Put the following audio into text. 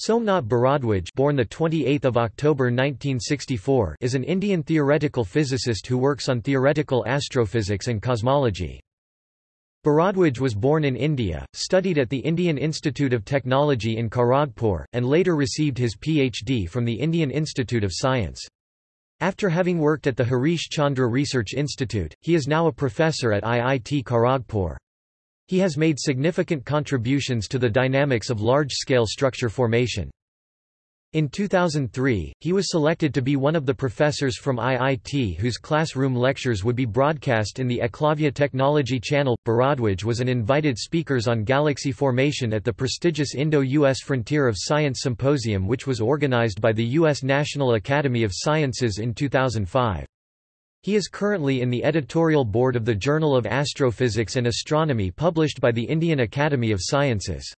Somnath Bharadwaj born the 28th of October 1964 is an Indian theoretical physicist who works on theoretical astrophysics and cosmology. Bharadwaj was born in India, studied at the Indian Institute of Technology in Kharagpur, and later received his PhD from the Indian Institute of Science. After having worked at the Harish Chandra Research Institute, he is now a professor at IIT Kharagpur. He has made significant contributions to the dynamics of large-scale structure formation. In 2003, he was selected to be one of the professors from IIT whose classroom lectures would be broadcast in the Eklavya Technology Channel. Bharadwaj was an invited speakers on galaxy formation at the prestigious Indo-US Frontier of Science Symposium which was organized by the U.S. National Academy of Sciences in 2005. He is currently in the editorial board of the Journal of Astrophysics and Astronomy published by the Indian Academy of Sciences.